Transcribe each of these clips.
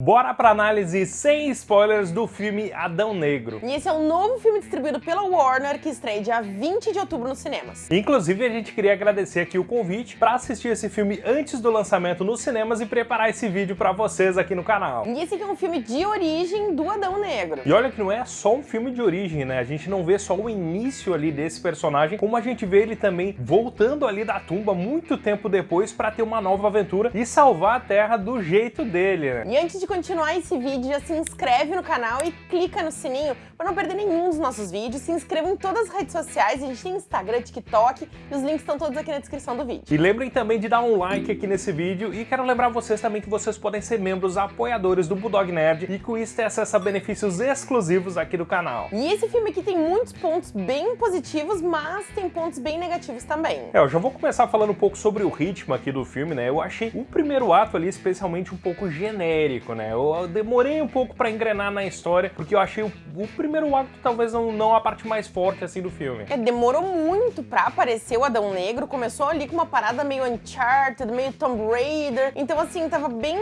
Bora pra análise sem spoilers do filme Adão Negro. E esse é um novo filme distribuído pela Warner que estreia dia 20 de outubro nos cinemas. Inclusive, a gente queria agradecer aqui o convite para assistir esse filme antes do lançamento nos cinemas e preparar esse vídeo para vocês aqui no canal. E esse aqui é um filme de origem do Adão Negro. E olha que não é só um filme de origem, né? A gente não vê só o início ali desse personagem, como a gente vê ele também voltando ali da tumba muito tempo depois para ter uma nova aventura e salvar a Terra do jeito dele, né? E antes de continuar esse vídeo, já se inscreve no canal e clica no sininho para não perder nenhum dos nossos vídeos. Se inscreva em todas as redes sociais, a gente tem Instagram, TikTok e os links estão todos aqui na descrição do vídeo. E lembrem também de dar um like aqui nesse vídeo e quero lembrar vocês também que vocês podem ser membros apoiadores do Bulldog Nerd e com isso ter acesso a benefícios exclusivos aqui do canal. E esse filme aqui tem muitos pontos bem positivos, mas tem pontos bem negativos também. É, eu já vou começar falando um pouco sobre o ritmo aqui do filme, né? Eu achei o primeiro ato ali especialmente um pouco genérico, né? Eu demorei um pouco pra engrenar na história, porque eu achei o, o primeiro ato talvez não, não a parte mais forte assim do filme. É, demorou muito pra aparecer o Adão Negro, começou ali com uma parada meio Uncharted, meio Tomb Raider, então assim, tava bem,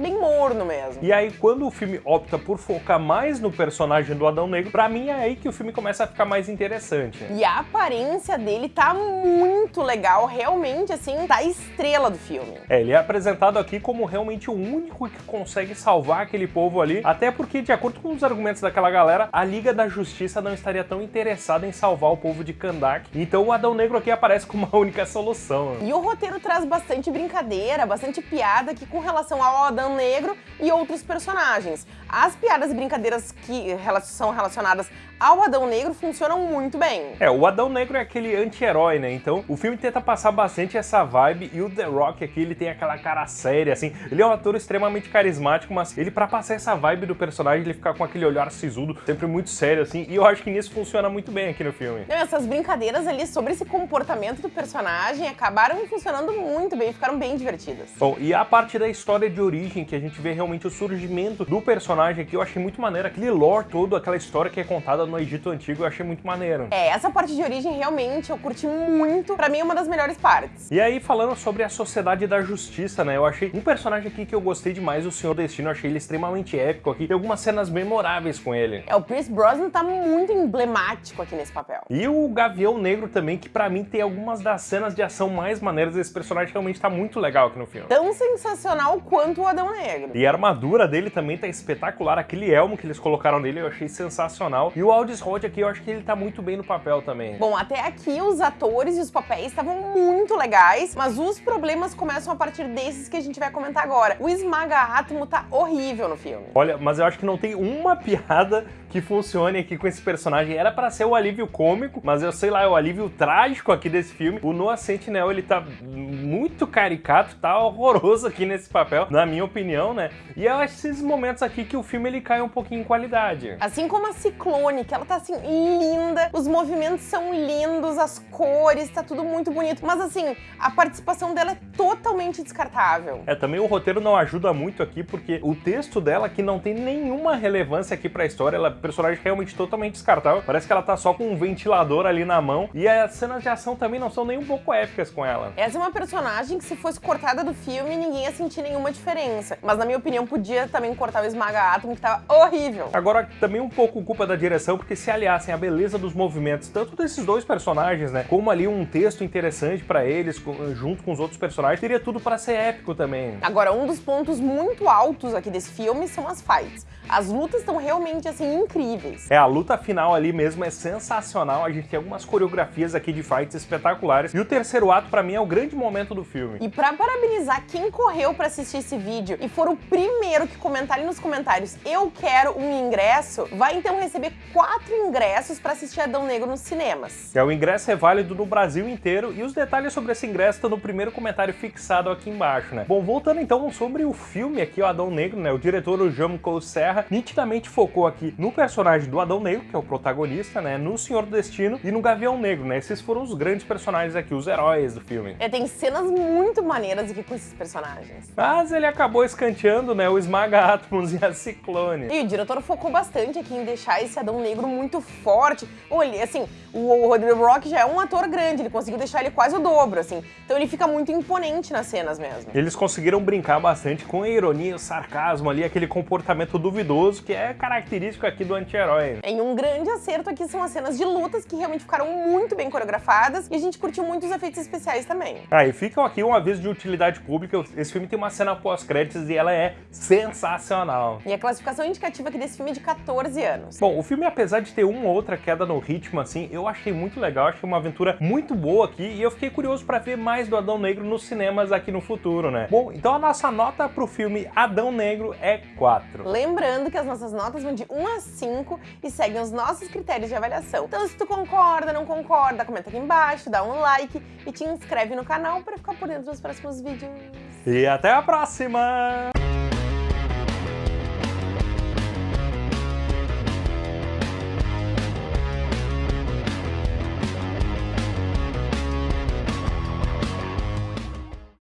bem morno mesmo. E aí, quando o filme opta por focar mais no personagem do Adão Negro, pra mim é aí que o filme começa a ficar mais interessante. E a aparência dele tá muito legal, realmente, assim, tá a estrela do filme. É, ele é apresentado aqui como realmente o único que consegue salvar aquele povo ali, até porque, de acordo com os argumentos daquela galera, a Liga da Justiça não estaria tão interessada em salvar o povo de Kandak, então o Adão Negro aqui aparece como a única solução. E o roteiro traz bastante brincadeira, bastante piada aqui com relação ao Adão Negro e outros personagens. As piadas e brincadeiras que são relacionadas ao Adão Negro funcionam muito bem. É, o Adão Negro é aquele anti-herói, né? Então o filme tenta passar bastante essa vibe e o The Rock aqui, ele tem aquela cara séria, assim. Ele é um ator extremamente carismático, mas ele pra passar essa vibe do personagem, ele fica com aquele olhar sisudo, sempre muito sério, assim. E eu acho que nisso funciona muito bem aqui no filme. Não, essas brincadeiras ali sobre esse comportamento do personagem acabaram funcionando muito bem, ficaram bem divertidas. Bom, e a parte da história de origem, que a gente vê realmente o surgimento do personagem aqui, eu achei muito maneiro. Aquele lore todo, aquela história que é contada no Egito Antigo, eu achei muito maneiro. É, essa parte de origem realmente eu curti muito. Pra mim é uma das melhores partes. E aí, falando sobre a Sociedade da Justiça, né? Eu achei um personagem aqui que eu gostei demais, o Senhor Destino. Eu achei ele extremamente épico aqui. Tem algumas cenas memoráveis com ele. É, o Pierce Brosnan tá muito emblemático aqui nesse papel. E o Gavião Negro também, que pra mim tem algumas das cenas de ação mais maneiras. Esse personagem realmente tá muito legal aqui no filme. Tão sensacional quanto o Adão Negro. E a armadura dele também tá espetacular. Aquele elmo que eles colocaram nele eu achei sensacional. E o Aldis Rod aqui, eu acho que ele tá muito bem no papel também. Bom, até aqui os atores e os papéis estavam muito legais, mas os problemas começam a partir desses que a gente vai comentar agora. O Esmaga Átomo tá horrível no filme. Olha, mas eu acho que não tem uma piada que funcione aqui com esse personagem. Era pra ser o alívio cômico, mas eu sei lá, é o alívio trágico aqui desse filme. O Noah Sentinel, ele tá muito caricato, tá horroroso aqui nesse papel, na minha opinião, né? E eu acho esses momentos aqui que o filme ele cai um pouquinho em qualidade. Assim como a Ciclone, que ela tá assim, linda, os movimentos são lindos, as cores, tá tudo muito bonito. Mas assim, a participação dela é totalmente descartável. É, também o roteiro não ajuda muito aqui, porque o texto dela aqui não tem nenhuma relevância aqui pra história, ela personagem realmente totalmente descartável. Parece que ela tá só com um ventilador ali na mão, e as cenas de ação também não são nem um pouco épicas com ela. Essa é uma personagem que se fosse cortada do filme, ninguém ia sentir nenhuma diferença. Mas na minha opinião, podia também cortar o Esmaga Átomo, que tava horrível. Agora, também um pouco culpa da direção, porque se aliassem a beleza dos movimentos, tanto desses dois personagens, né, como ali um texto interessante pra eles, junto com os outros personagens, teria tudo pra ser épico também. Agora, um dos pontos muito altos aqui desse filme são as fights. As lutas estão realmente, assim, incríveis. É, a luta final ali mesmo é sensacional, a gente tem algumas coreografias aqui de fights espetaculares, e o terceiro ato, pra mim, é o grande momento do filme. E pra parabenizar quem correu pra assistir esse vídeo e for o primeiro que comentar ali nos comentários eu quero um ingresso, vai então receber quatro ingressos pra assistir Adão Negro nos cinemas. É, o ingresso é válido no Brasil inteiro, e os detalhes sobre esse ingresso estão no primeiro comentário fixado aqui embaixo, né? Bom, voltando então sobre o filme aqui, o Adão Negro, né? O diretor, o Jean Cole Serra, nitidamente focou aqui no personagem do Adão Negro, que é o protagonista, né? No Senhor do Destino e no Gavião Negro, né? Esses foram os grandes personagens aqui, os heróis do filme. É, tem cenas muito maneiras aqui com esses personagens. Mas ele acabou escanteando, né? O Esmaga Atmos e a Ciclone. E o diretor focou bastante aqui em deixar esse Adão Negro muito forte. Olha, assim, o Rodrigo Rock já é um ator grande, ele conseguiu deixar ele quase o dobro, assim. Então ele fica muito imponente nas cenas mesmo. Eles conseguiram brincar bastante com a ironia e o sarcasmo ali, aquele comportamento duvidoso que é característico aqui do anti-herói. Em um grande acerto aqui são as cenas de lutas que realmente ficaram muito bem coreografadas e a gente curtiu muito os efeitos especiais também. Ah, e ficam aqui um aviso de utilidade pública, esse filme tem uma cena pós-créditos e ela é sensacional. E a classificação indicativa aqui desse filme é de 14 anos. Bom, o filme apesar de ter uma ou outra queda no ritmo assim, eu achei muito legal, achei uma aventura muito boa aqui e eu fiquei curioso para ver mais do Adão Negro nos cinemas aqui no futuro, né? Bom, então a nossa nota pro filme Adão Negro é 4. Lembrando que as nossas notas vão de 1 a 5 e seguem os nossos critérios de avaliação. Então se tu concorda, não concorda, comenta aqui embaixo, dá um like e te inscreve no canal para ficar por dentro dos próximos vídeos. E até a próxima!